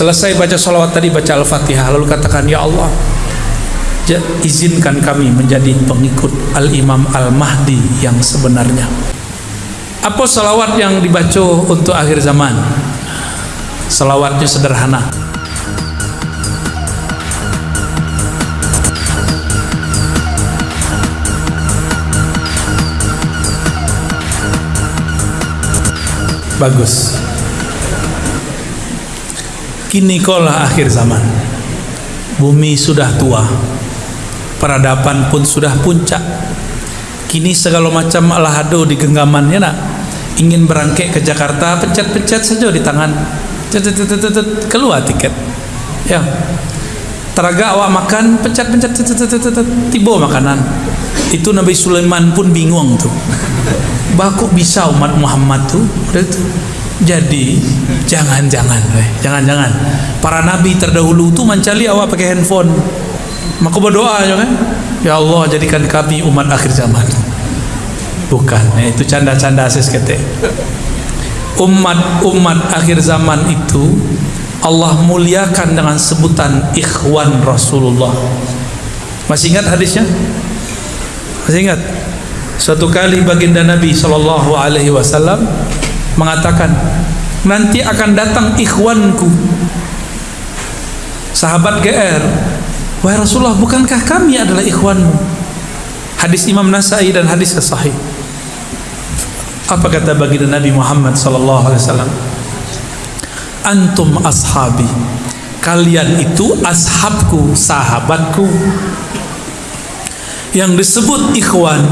selesai baca salawat tadi baca al-fatihah. Lalu katakan ya Allah izinkan kami menjadi pengikut al-imam al-mahdi yang sebenarnya. Apa salawat yang dibaca untuk akhir zaman? Salawatnya sederhana. Bagus kini kolah akhir zaman. Bumi sudah tua. Peradaban pun sudah puncak. Kini segala macam alahado di genggamannya nak? Ingin berangkat ke Jakarta pencet-pencet saja di tangan. Keluar tiket. Ya. Teraga awak makan pencet-pencet tiba makanan. Itu Nabi Sulaiman pun bingung tuh bah kok bisa umat Muhammad tuh jadi jangan-jangan jangan-jangan. Para nabi terdahulu tuh mencari awak pakai handphone. Maka berdoa aja kan? Ya Allah jadikan kami umat akhir zaman. Bukan ya, itu canda-canda asis kete umat-umat akhir zaman itu Allah muliakan dengan sebutan ikhwan Rasulullah. Masih ingat hadisnya? Masih ingat? Suatu kali baginda Nabi Shallallahu Alaihi Wasallam mengatakan, nanti akan datang ikhwanku, sahabat GR. Wahai Rasulullah, bukankah kami adalah ikhwanmu? Hadis Imam Nasai dan hadis Sahih. Apa kata baginda Nabi Muhammad Sallallahu Alaihi Wasallam? Antum ashabi. Kalian itu ashabku, sahabatku yang disebut ikhwan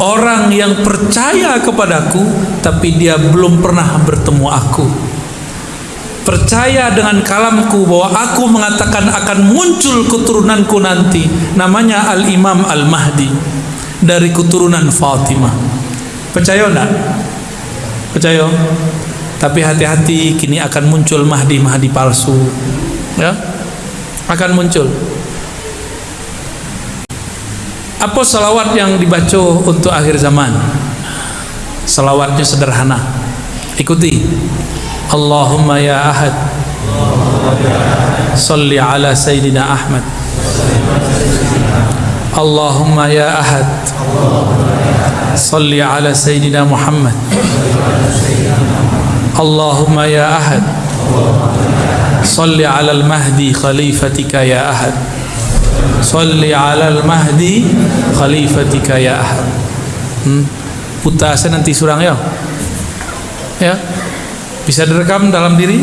orang yang percaya kepadaku tapi dia belum pernah bertemu aku. Percaya dengan kalamku bahwa aku mengatakan akan muncul keturunanku nanti namanya Al-Imam Al-Mahdi dari keturunan Fatimah. Percaya enggak? percaya? tapi hati-hati kini akan muncul Mahdi-Mahdi palsu. Ya? Akan muncul apa salawat yang dibaca untuk akhir zaman? Salawatnya sederhana. Ikuti. Allahumma ya Ahad. Salli ala Sayyidina Ahmad. Allahumma ya Ahad. Salli ala Sayyidina Muhammad. Allahumma ya Ahad. Salli ala al-Mahdi khalifatika ya Ahad. Salli ala al-mahdi khalifatika ya ahad. Hmm? Putasa nanti surang ya? Ya? Bisa direkam dalam diri?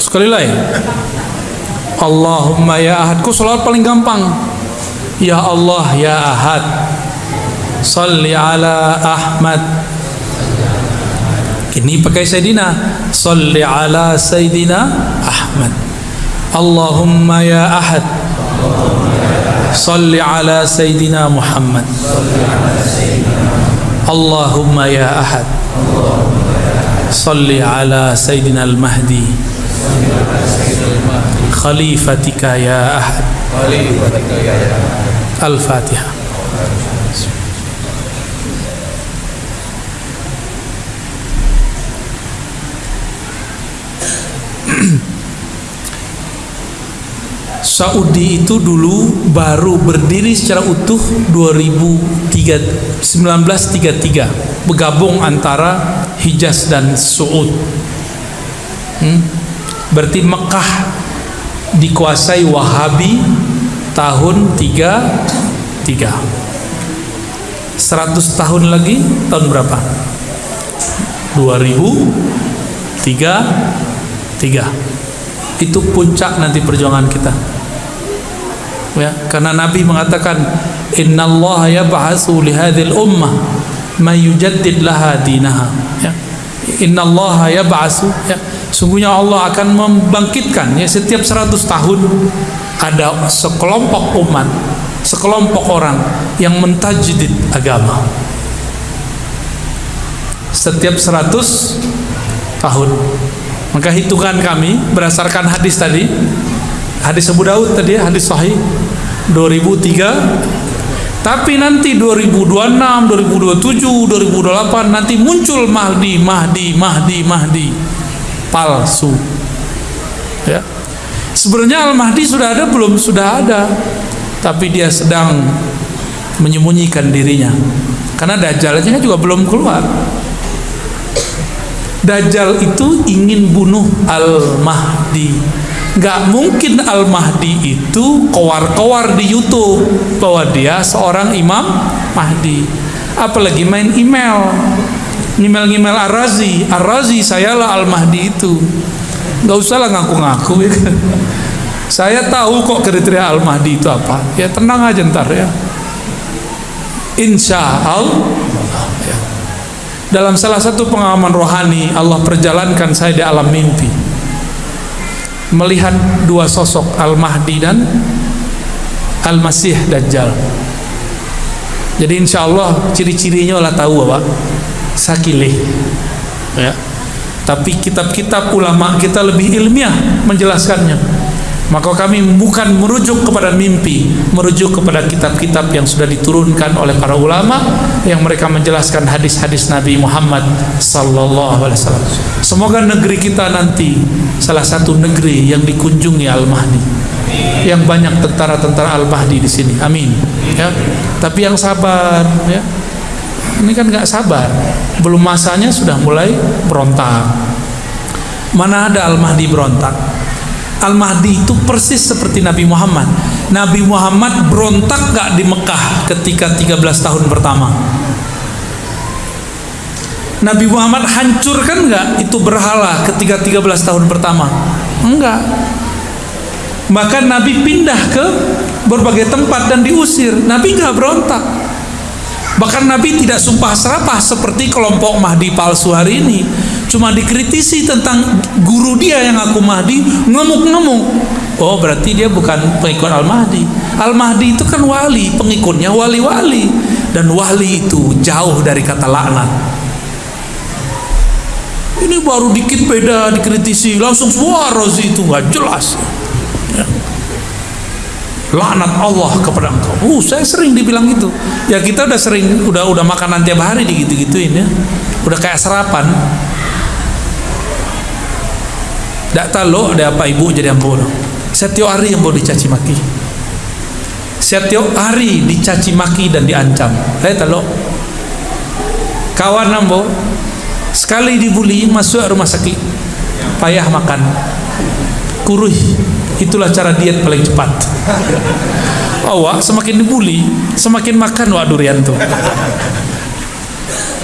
Sekali lagi. Allahumma ya ahad. Kau salat paling gampang. Ya Allah ya ahad. Salli ala Ahmad. Ini pakai Sayyidina Salli ala Sayyidina Ahmad اللهم يا أحد. صل على سيدنا محمد. اللهم يا أحد. صل على سيدنا المهدي. خليفتك يا أحد. الفاتحة. Saudi itu dulu baru berdiri secara utuh 1933 bergabung antara Hijaz dan Saud. Hmm? berarti Mekah dikuasai Wahabi tahun 33 100 tahun lagi tahun berapa? 2003 itu puncak nanti perjuangan kita ya karena Nabi mengatakan innallaha yab'atsu li hadhil ummah may yujaddid laha dinaha. Ya innallaha ya sungguhnya Allah akan membangkitkan ya setiap 100 tahun ada sekelompok umat sekelompok orang yang mentajdid agama. Setiap 100 tahun. Maka hitungan kami berdasarkan hadis tadi hadis Abu Daud tadi ya, hadis sahih 2003 tapi nanti 2026 2027 2028 nanti muncul Mahdi Mahdi Mahdi Mahdi. Palsu. Ya. Sebenarnya Al-Mahdi sudah ada belum? Sudah ada. Tapi dia sedang menyembunyikan dirinya. Karena Dajjalnya juga belum keluar. Dajjal itu ingin bunuh Al-Mahdi Gak mungkin Al-Mahdi itu kowar-kowar di Youtube bahwa dia seorang imam Mahdi. Apalagi main email. Email-email Ar-Razi. Ar-Razi sayalah Al-Mahdi itu. Gak usah lah ngaku-ngaku ya kan? saya tahu kok kriteria Al-Mahdi itu apa. Ya tenang aja ntar ya. Insya Allah ya. dalam salah satu pengalaman rohani Allah perjalankan saya di alam mimpi melihat dua sosok Al-Mahdi dan Al-Masih Dajjal. Jadi insya Allah ciri-cirinya lah tahu Bapak. Sakilih. Ya. Tapi kitab-kitab ulama kita lebih ilmiah menjelaskannya maka kami bukan merujuk kepada mimpi merujuk kepada kitab-kitab yang sudah diturunkan oleh para ulama yang mereka menjelaskan hadis-hadis Nabi Muhammad sallallahu alaihi wasallam. Semoga negeri kita nanti salah satu negeri yang dikunjungi Al-Mahdi. Yang banyak tentara-tentara Al-Mahdi di sini. Amin. Ya. Tapi yang sabar ya. Ini kan nggak sabar. Belum masanya sudah mulai berontak. Mana ada Al-Mahdi berontak Al-Mahdi itu persis seperti Nabi Muhammad. Nabi Muhammad berontak gak di Mekah ketika 13 tahun pertama. Nabi Muhammad hancurkan gak itu berhala ketika 13 tahun pertama? Enggak. Bahkan Nabi pindah ke berbagai tempat dan diusir. Nabi gak berontak. Bahkan Nabi tidak sumpah serapah seperti kelompok Mahdi palsu hari ini cuma dikritisi tentang guru dia yang aku Mahdi ngemuk-ngemuk oh berarti dia bukan pengikut Al-Mahdi Al-Mahdi itu kan wali pengikutnya wali-wali dan wali itu jauh dari kata laknat ini baru dikit beda dikritisi langsung semua rozi itu nggak jelas ya. laknat Allah kepada engkau. Uh, saya sering dibilang gitu. Ya kita udah sering, udah udah makanan tiap hari digitu-gituin ya. Udah kayak serapan. Tak tahu ada apa ibu jadi ambo. Setiap hari boleh dicaci maki. Setiap hari dicaci maki dan diancam. Saya tahu. Kawan ambo sekali dibuli masuk rumah sakit. Payah makan. Kuruh. Itulah cara diet paling cepat. Awak semakin dibuli, semakin makan wak durian tuh.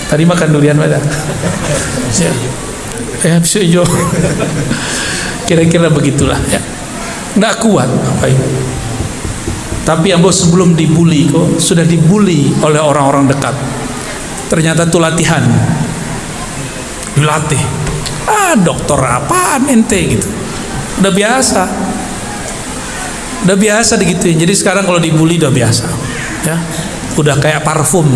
Tadi makan durian pada. Ya ya bisa hijau kira-kira begitulah ya. Nggak kuat apa itu tapi bos sebelum dibully kok sudah dibully oleh orang-orang dekat. Ternyata itu latihan. Dilatih. Ah dokter apaan ente gitu. Udah biasa. Udah biasa digituin. Jadi sekarang kalau dibully udah biasa ya. Udah kayak parfum.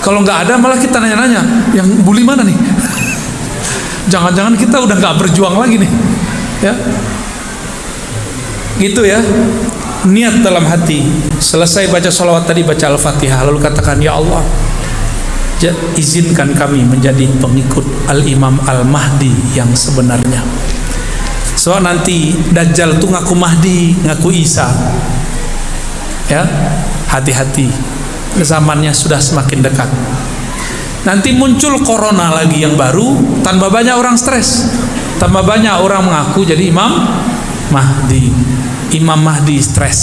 Kalau nggak ada malah kita nanya-nanya yang bully mana nih jangan-jangan kita udah nggak berjuang lagi nih ya? Gitu ya. Niat dalam hati. Selesai baca salawat tadi baca al-fatihah. Lalu katakan ya Allah izinkan kami menjadi pengikut al-imam al-mahdi yang sebenarnya. So nanti Dajjal tuh ngaku Mahdi ngaku Isa. Ya hati-hati. Zamannya sudah semakin dekat nanti muncul corona lagi yang baru tanpa banyak orang stres. Tambah banyak orang mengaku jadi imam Mahdi. Imam Mahdi stres